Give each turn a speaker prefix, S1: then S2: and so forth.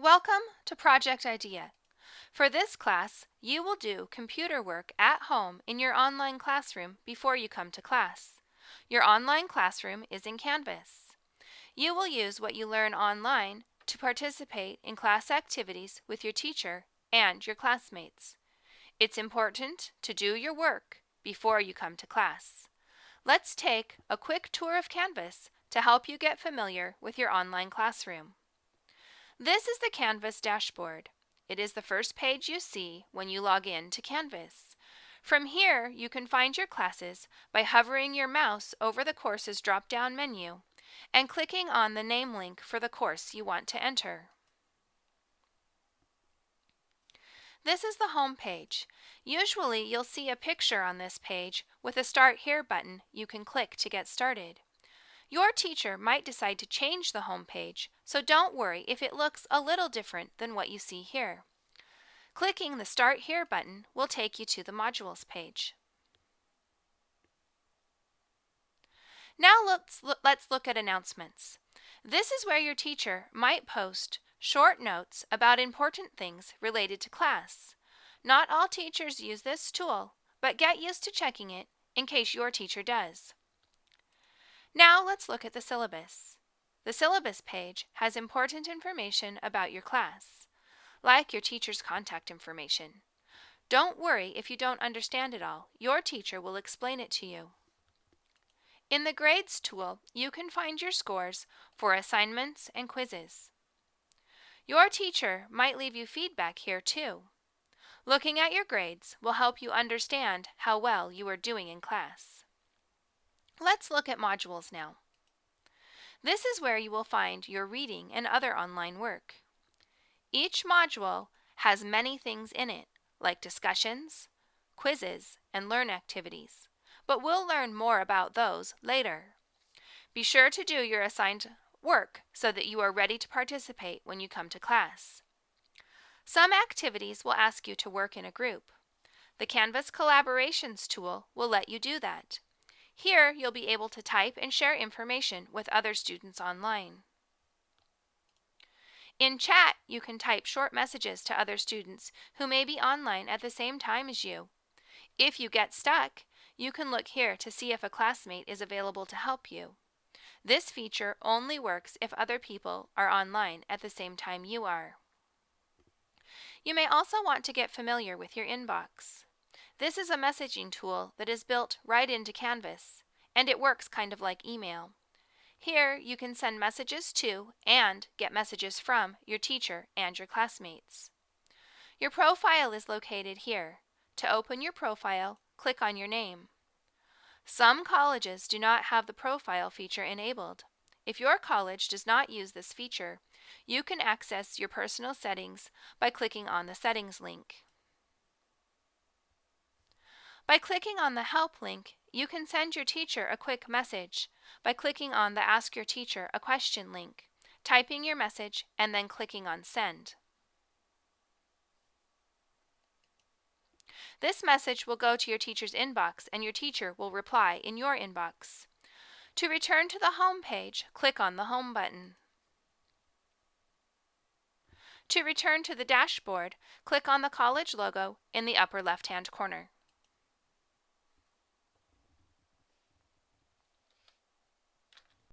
S1: Welcome to Project I-DEA. For this class, you will do computer work at home in your online classroom before you come to class. Your online classroom is in Canvas. You will use what you learn online to participate in class activities with your teacher and your classmates. It's important to do your work before you come to class. Let's take a quick tour of Canvas to help you get familiar with your online classroom. This is the Canvas dashboard. It is the first page you see when you log in to Canvas. From here, you can find your classes by hovering your mouse over the course's drop-down menu and clicking on the name link for the course you want to enter. This is the home page. Usually, you'll see a picture on this page with a Start Here button you can click to get started. Your teacher might decide to change the home page, so don't worry if it looks a little different than what you see here. Clicking the Start Here button will take you to the Modules page. Now let's, let's look at announcements. This is where your teacher might post short notes about important things related to class. Not all teachers use this tool, but get used to checking it in case your teacher does. Now let's look at the syllabus. The syllabus page has important information about your class, like your teacher's contact information. Don't worry if you don't understand it all. Your teacher will explain it to you. In the Grades tool, you can find your scores for assignments and quizzes. Your teacher might leave you feedback here too. Looking at your grades will help you understand how well you are doing in class. Let's look at modules now. This is where you will find your reading and other online work. Each module has many things in it, like discussions, quizzes, and learn activities, but we'll learn more about those later. Be sure to do your assigned work so that you are ready to participate when you come to class. Some activities will ask you to work in a group. The Canvas Collaborations tool will let you do that. Here, you'll be able to type and share information with other students online. In chat, you can type short messages to other students who may be online at the same time as you. If you get stuck, you can look here to see if a classmate is available to help you. This feature only works if other people are online at the same time you are. You may also want to get familiar with your inbox. This is a messaging tool that is built right into Canvas, and it works kind of like email. Here, you can send messages to and get messages from your teacher and your classmates. Your profile is located here. To open your profile, click on your name. Some colleges do not have the profile feature enabled. If your college does not use this feature, you can access your personal settings by clicking on the Settings link. By clicking on the Help link, you can send your teacher a quick message by clicking on the Ask Your Teacher a Question link, typing your message, and then clicking on Send. This message will go to your teacher's inbox and your teacher will reply in your inbox. To return to the home page, click on the Home button. To return to the dashboard, click on the college logo in the upper left-hand corner.